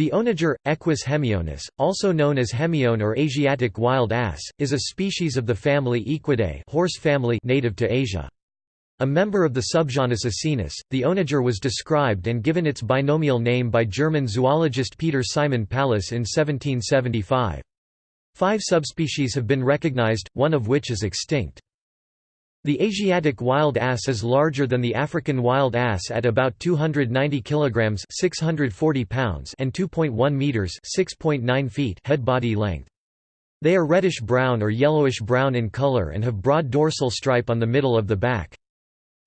The onager, Equus hemionus, also known as hemione or Asiatic wild ass, is a species of the family Equidae horse family native to Asia. A member of the subgenus Asinus, the onager was described and given its binomial name by German zoologist Peter Simon Pallas in 1775. Five subspecies have been recognized, one of which is extinct. The Asiatic wild ass is larger than the African wild ass at about 290 kilograms (640 pounds) and 2.1 meters (6.9 feet) head body length. They are reddish-brown or yellowish-brown in color and have broad dorsal stripe on the middle of the back.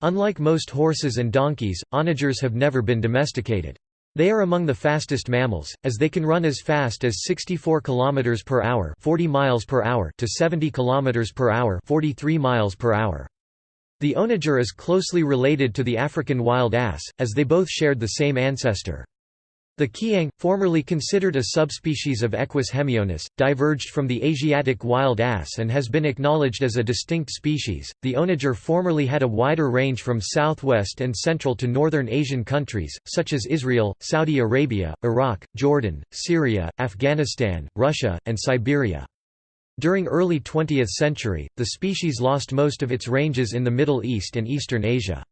Unlike most horses and donkeys, onagers have never been domesticated. They are among the fastest mammals, as they can run as fast as 64 km per hour, 40 miles per hour to 70 km per hour, 43 miles per hour. The onager is closely related to the African wild ass, as they both shared the same ancestor. The kiang, formerly considered a subspecies of Equus hemionus, diverged from the Asiatic wild ass and has been acknowledged as a distinct species. The onager formerly had a wider range from southwest and central to northern Asian countries, such as Israel, Saudi Arabia, Iraq, Jordan, Syria, Afghanistan, Russia, and Siberia. During early 20th century, the species lost most of its ranges in the Middle East and Eastern Asia.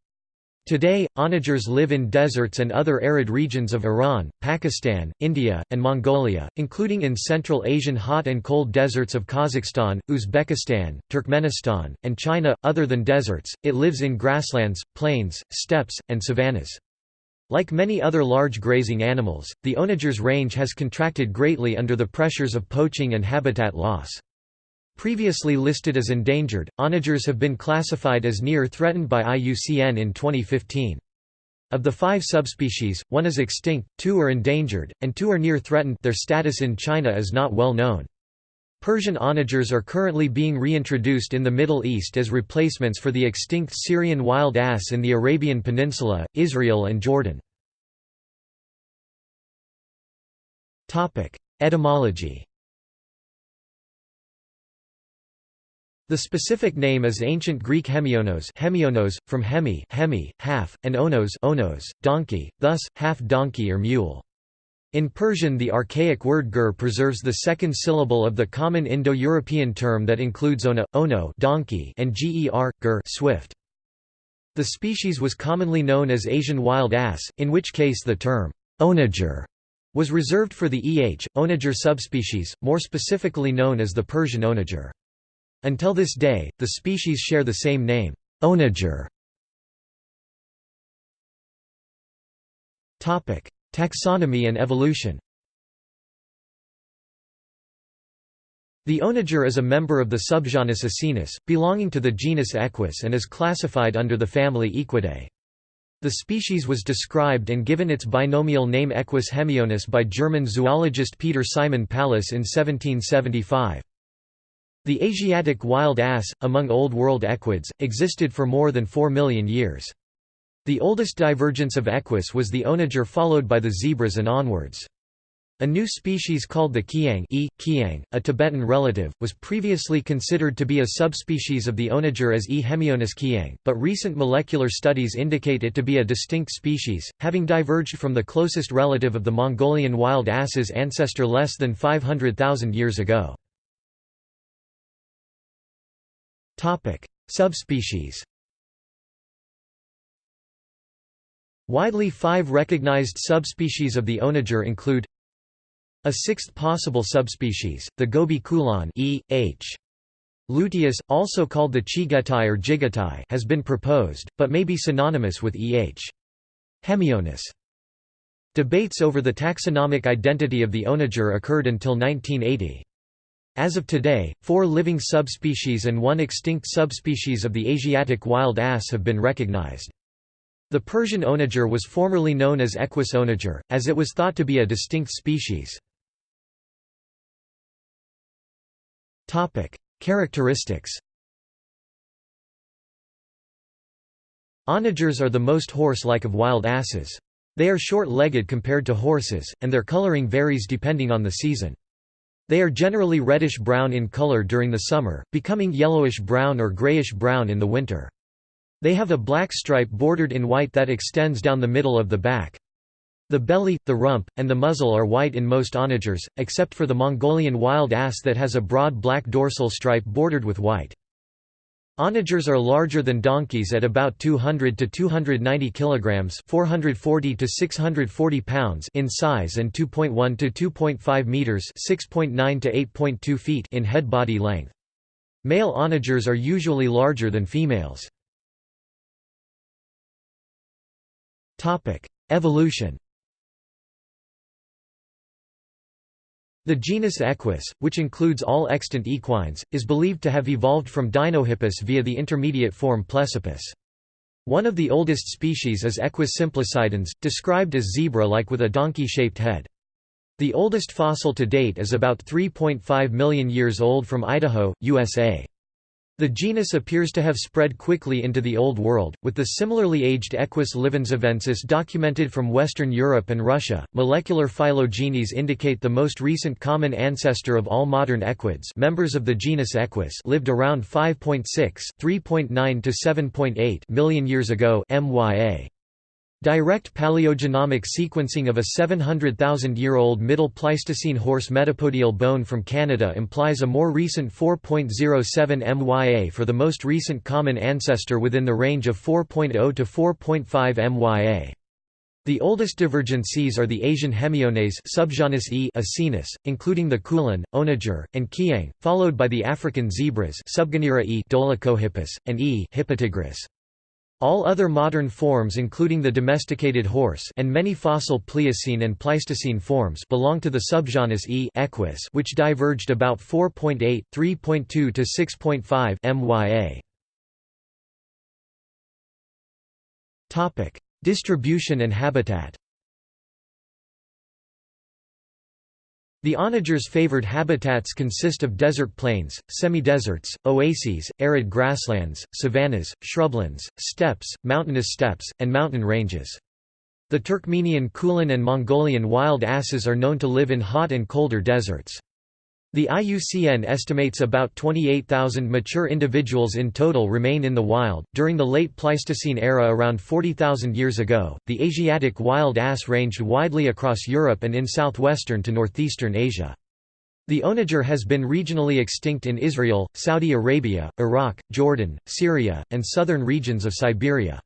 Today, onagers live in deserts and other arid regions of Iran, Pakistan, India, and Mongolia, including in Central Asian hot and cold deserts of Kazakhstan, Uzbekistan, Turkmenistan, and China. Other than deserts, it lives in grasslands, plains, steppes, and savannas. Like many other large grazing animals, the onager's range has contracted greatly under the pressures of poaching and habitat loss. Previously listed as endangered, onagers have been classified as near threatened by IUCN in 2015. Of the five subspecies, one is extinct, two are endangered, and two are near threatened their status in China is not well known. Persian onagers are currently being reintroduced in the Middle East as replacements for the extinct Syrian wild ass in the Arabian Peninsula, Israel and Jordan. Etymology The specific name is ancient Greek hemionos, hemionos from hemi, hemi, half, and onos, onos, donkey, thus half donkey or mule. In Persian the archaic word gur preserves the second syllable of the common Indo-European term that includes ona, ono donkey and ger, gur swift. The species was commonly known as Asian wild ass, in which case the term onager was reserved for the eh, onager subspecies, more specifically known as the Persian onager. Until this day, the species share the same name, onager. Topic: Taxonomy and evolution The onager is a member of the subgenus Asinus, belonging to the genus Equus and is classified under the family Equidae. The species was described and given its binomial name Equus hemionus by German zoologist Peter Simon Pallas in 1775. The Asiatic wild ass, among Old World equids, existed for more than 4 million years. The oldest divergence of equus was the onager followed by the zebras and onwards. A new species called the kiang, e, kiang a Tibetan relative, was previously considered to be a subspecies of the onager as E. hemionus kiang, but recent molecular studies indicate it to be a distinct species, having diverged from the closest relative of the Mongolian wild ass's ancestor less than 500,000 years ago. Subspecies. Widely five recognized subspecies of the onager include a sixth possible subspecies, the Gobi kulan e. h. luteus, also called the chigetai or jigatai has been proposed, but may be synonymous with E. H. hemionus. Debates over the taxonomic identity of the onager occurred until 1980. As of today, four living subspecies and one extinct subspecies of the Asiatic wild ass have been recognized. The Persian onager was formerly known as Equus onager, as it was thought to be a distinct species. Characteristics Onagers are the most horse-like of wild asses. They are short-legged compared to horses, and their coloring varies depending on the season. They are generally reddish-brown in color during the summer, becoming yellowish-brown or grayish-brown in the winter. They have a black stripe bordered in white that extends down the middle of the back. The belly, the rump, and the muzzle are white in most onagers, except for the Mongolian wild ass that has a broad black dorsal stripe bordered with white. Onagers are larger than donkeys at about 200 to 290 kilograms, 440 to 640 pounds in size and 2.1 to 2.5 meters, 6.9 to 8.2 feet in head body length. Male onagers are usually larger than females. Topic: Evolution The genus Equus, which includes all extant equines, is believed to have evolved from Dinohippus via the intermediate form Plesippus. One of the oldest species is Equus simplicidans, described as zebra-like with a donkey-shaped head. The oldest fossil to date is about 3.5 million years old from Idaho, USA. The genus appears to have spread quickly into the Old World, with the similarly aged Equus livenzavensis documented from Western Europe and Russia. Molecular phylogenies indicate the most recent common ancestor of all modern equids, members of the genus Equus, lived around 5.6, 3.9 to 7.8 million years ago (MYA). Direct paleogenomic sequencing of a 700,000-year-old Middle Pleistocene horse metapodial bone from Canada implies a more recent 4.07 MYA for the most recent common ancestor within the range of 4.0 to 4.5 MYA. The oldest divergencies are the Asian Hemiones subgenus E Asinus, including the Kulan, Onager, and Kiang, followed by the African zebras subgenera E Dolichohippus, and E Hippotigris. All other modern forms including the domesticated horse and many fossil Pliocene and Pleistocene forms belong to the subgenus E equus which diverged about 4.8, 3.2 to 6.5 MYA. Topic: Distribution and habitat. The onager's favored habitats consist of desert plains, semi-deserts, oases, arid grasslands, savannas, shrublands, steppes, mountainous steppes, and mountain ranges. The Turkmenian Kulan and Mongolian wild asses are known to live in hot and colder deserts. The IUCN estimates about 28,000 mature individuals in total remain in the wild. During the late Pleistocene era, around 40,000 years ago, the Asiatic wild ass ranged widely across Europe and in southwestern to northeastern Asia. The onager has been regionally extinct in Israel, Saudi Arabia, Iraq, Jordan, Syria, and southern regions of Siberia.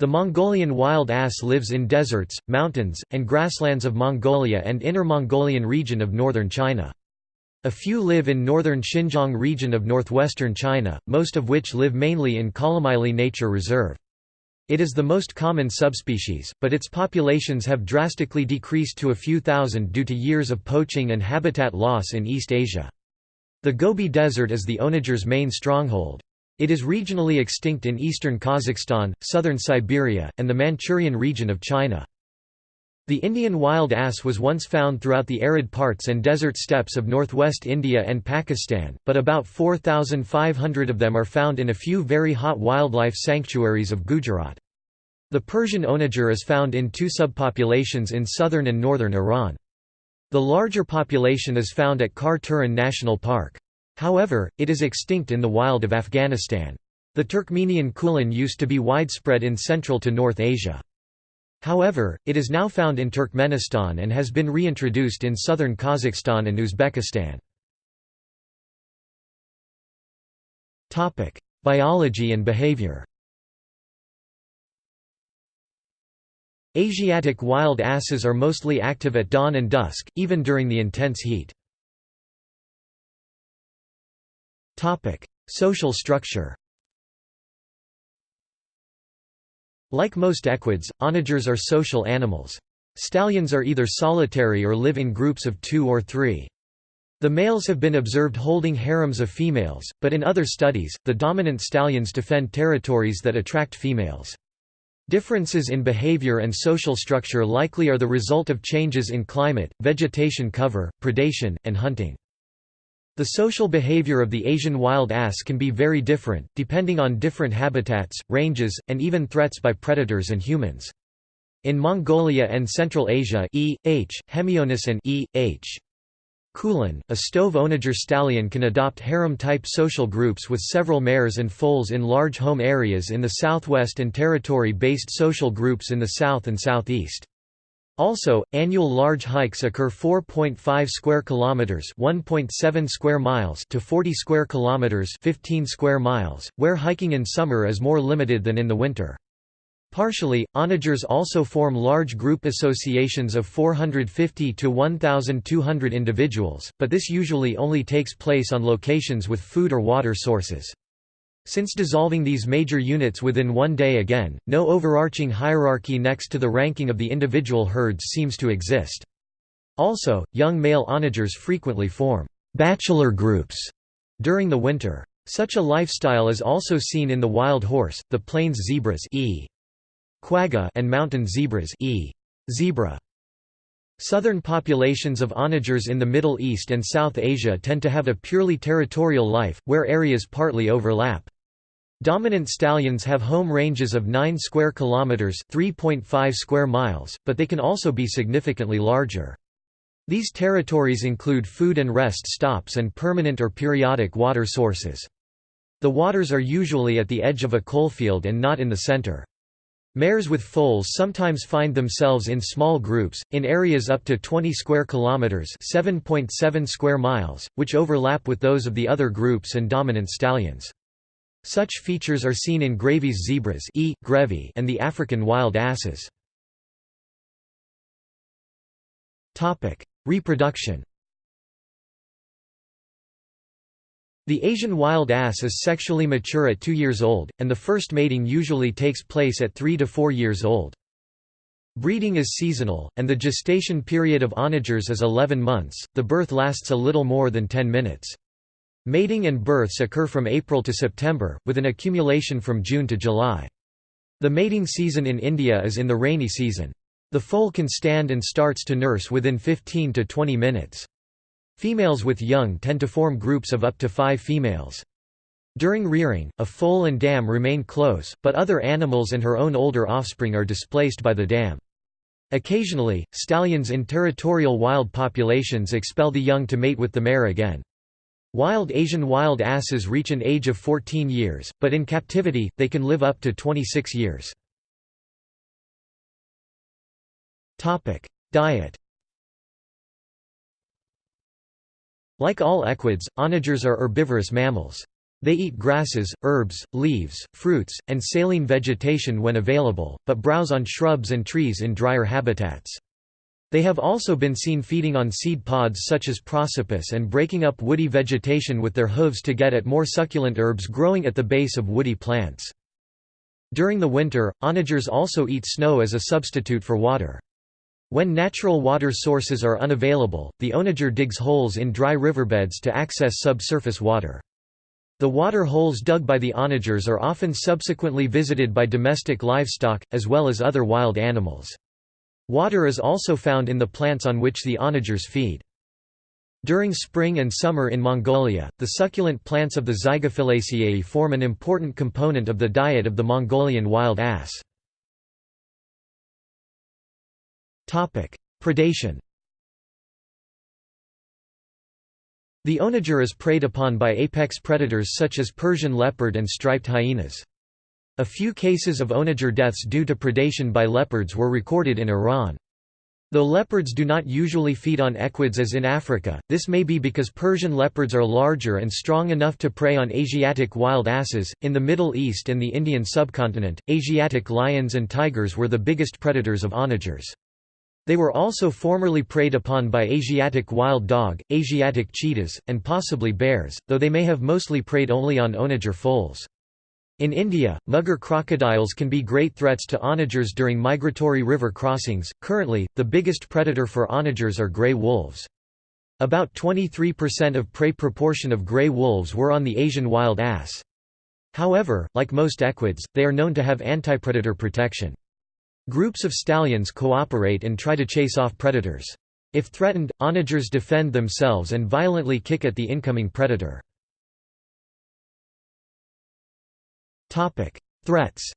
The Mongolian wild ass lives in deserts, mountains, and grasslands of Mongolia and Inner Mongolian region of northern China. A few live in northern Xinjiang region of northwestern China, most of which live mainly in Kalamaili Nature Reserve. It is the most common subspecies, but its populations have drastically decreased to a few thousand due to years of poaching and habitat loss in East Asia. The Gobi Desert is the onager's main stronghold. It is regionally extinct in eastern Kazakhstan, southern Siberia, and the Manchurian region of China. The Indian wild ass was once found throughout the arid parts and desert steppes of northwest India and Pakistan, but about 4,500 of them are found in a few very hot wildlife sanctuaries of Gujarat. The Persian onager is found in two subpopulations in southern and northern Iran. The larger population is found at Khar Turan National Park. However, it is extinct in the wild of Afghanistan. The Turkmenian kulan used to be widespread in Central to North Asia. However, it is now found in Turkmenistan and has been reintroduced in southern Kazakhstan and Uzbekistan. Biology and behavior Asiatic wild asses are mostly active at dawn and dusk, even during the intense heat. Social structure Like most equids, onagers are social animals. Stallions are either solitary or live in groups of two or three. The males have been observed holding harems of females, but in other studies, the dominant stallions defend territories that attract females. Differences in behavior and social structure likely are the result of changes in climate, vegetation cover, predation, and hunting. The social behavior of the Asian wild ass can be very different, depending on different habitats, ranges, and even threats by predators and humans. In Mongolia and Central Asia E. H. Hemionus and E. H. Kulan, a stove onager stallion can adopt harem-type social groups with several mares and foals in large home areas in the southwest and territory-based social groups in the south and southeast. Also, annual large hikes occur 4.5 square kilometers, 1.7 square miles to 40 square kilometers, 15 square miles, where hiking in summer is more limited than in the winter. Partially, onagers also form large group associations of 450 to 1,200 individuals, but this usually only takes place on locations with food or water sources. Since dissolving these major units within one day again, no overarching hierarchy next to the ranking of the individual herds seems to exist. Also, young male onagers frequently form «bachelor groups» during the winter. Such a lifestyle is also seen in the wild horse, the plains zebras e. Quagga and mountain zebras e. zebra. Southern populations of onagers in the Middle East and South Asia tend to have a purely territorial life, where areas partly overlap. Dominant stallions have home ranges of 9 square kilometers, 3.5 square miles, but they can also be significantly larger. These territories include food and rest stops and permanent or periodic water sources. The waters are usually at the edge of a coalfield and not in the center. Mares with foals sometimes find themselves in small groups, in areas up to 20 square kilometers (7.7 square miles), which overlap with those of the other groups and dominant stallions. Such features are seen in Grevy's zebras e. Grevy and the African wild asses. Reproduction The Asian wild ass is sexually mature at 2 years old, and the first mating usually takes place at 3 to 4 years old. Breeding is seasonal, and the gestation period of onagers is 11 months, the birth lasts a little more than 10 minutes. Mating and births occur from April to September, with an accumulation from June to July. The mating season in India is in the rainy season. The foal can stand and starts to nurse within 15 to 20 minutes. Females with young tend to form groups of up to five females. During rearing, a foal and dam remain close, but other animals and her own older offspring are displaced by the dam. Occasionally, stallions in territorial wild populations expel the young to mate with the mare again. Wild Asian wild asses reach an age of 14 years, but in captivity, they can live up to 26 years. Diet Like all equids, onagers are herbivorous mammals. They eat grasses, herbs, leaves, fruits, and saline vegetation when available, but browse on shrubs and trees in drier habitats. They have also been seen feeding on seed pods such as prosopis and breaking up woody vegetation with their hooves to get at more succulent herbs growing at the base of woody plants. During the winter, onagers also eat snow as a substitute for water. When natural water sources are unavailable, the onager digs holes in dry riverbeds to access subsurface water. The water holes dug by the onagers are often subsequently visited by domestic livestock, as well as other wild animals. Water is also found in the plants on which the onagers feed. During spring and summer in Mongolia, the succulent plants of the Zygophyllaceae form an important component of the diet of the Mongolian wild ass. Predation The onager is preyed upon by apex predators such as Persian leopard and striped hyenas. A few cases of onager deaths due to predation by leopards were recorded in Iran. Though leopards do not usually feed on equids as in Africa, this may be because Persian leopards are larger and strong enough to prey on Asiatic wild asses. In the Middle East and the Indian subcontinent, Asiatic lions and tigers were the biggest predators of onagers. They were also formerly preyed upon by Asiatic wild dog, Asiatic cheetahs, and possibly bears, though they may have mostly preyed only on onager foals. In India, mugger crocodiles can be great threats to onagers during migratory river crossings. Currently, the biggest predator for onagers are gray wolves. About 23% of prey proportion of gray wolves were on the Asian wild ass. However, like most equids, they are known to have antipredator protection. Groups of stallions cooperate and try to chase off predators. If threatened, onagers defend themselves and violently kick at the incoming predator. Threats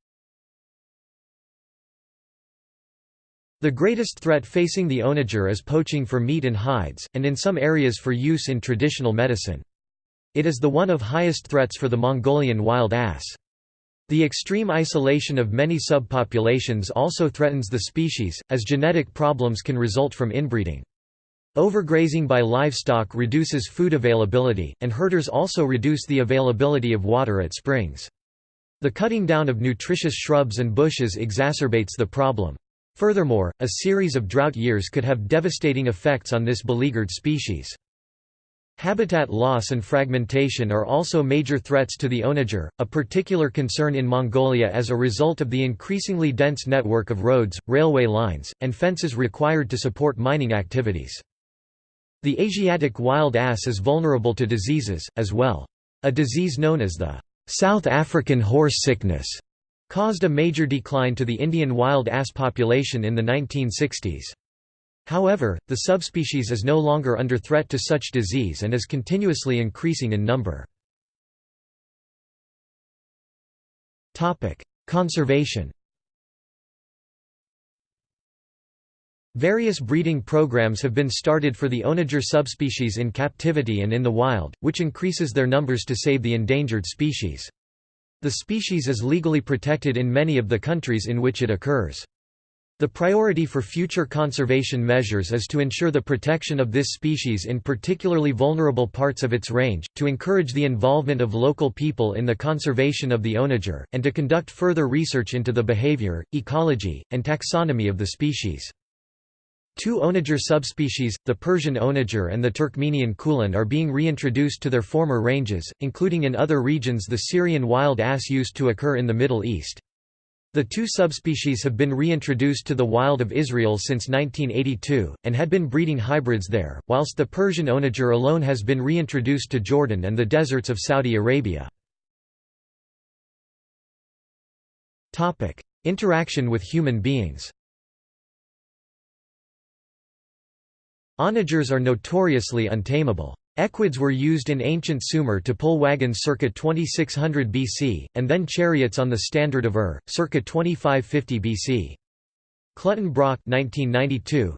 The greatest threat facing the onager is poaching for meat and hides, and in some areas for use in traditional medicine. It is the one of highest threats for the Mongolian wild ass. The extreme isolation of many subpopulations also threatens the species, as genetic problems can result from inbreeding. Overgrazing by livestock reduces food availability, and herders also reduce the availability of water at springs. The cutting down of nutritious shrubs and bushes exacerbates the problem. Furthermore, a series of drought years could have devastating effects on this beleaguered species. Habitat loss and fragmentation are also major threats to the onager, a particular concern in Mongolia as a result of the increasingly dense network of roads, railway lines, and fences required to support mining activities. The Asiatic wild ass is vulnerable to diseases, as well. A disease known as the South African horse sickness caused a major decline to the Indian wild ass population in the 1960s. However, the subspecies is no longer under threat to such disease and is continuously increasing in number. Conservation Various breeding programs have been started for the onager subspecies in captivity and in the wild, which increases their numbers to save the endangered species. The species is legally protected in many of the countries in which it occurs. The priority for future conservation measures is to ensure the protection of this species in particularly vulnerable parts of its range, to encourage the involvement of local people in the conservation of the onager, and to conduct further research into the behavior, ecology, and taxonomy of the species. Two onager subspecies, the Persian onager and the Turkmenian kulan are being reintroduced to their former ranges, including in other regions the Syrian wild ass used to occur in the Middle East. The two subspecies have been reintroduced to the wild of Israel since 1982, and had been breeding hybrids there, whilst the Persian onager alone has been reintroduced to Jordan and the deserts of Saudi Arabia. Interaction with human beings Onagers are notoriously untamable. Equids were used in ancient Sumer to pull wagons circa 2600 BC, and then chariots on the Standard of Ur, circa 2550 BC. Clutton-Brock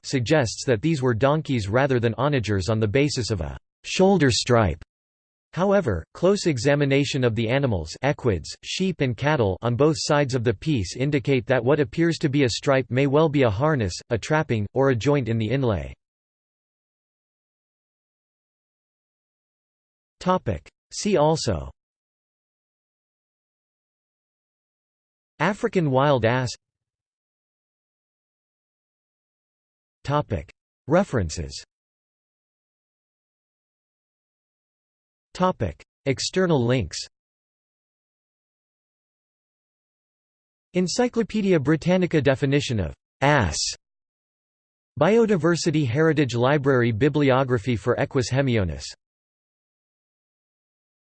suggests that these were donkeys rather than onagers on the basis of a «shoulder stripe». However, close examination of the animals equids, sheep and cattle on both sides of the piece indicate that what appears to be a stripe may well be a harness, a trapping, or a joint in the inlay. See also. African wild ass. References. External links. Encyclopædia Britannica definition of «ass» Biodiversity Heritage Library Bibliography for Equus hemionus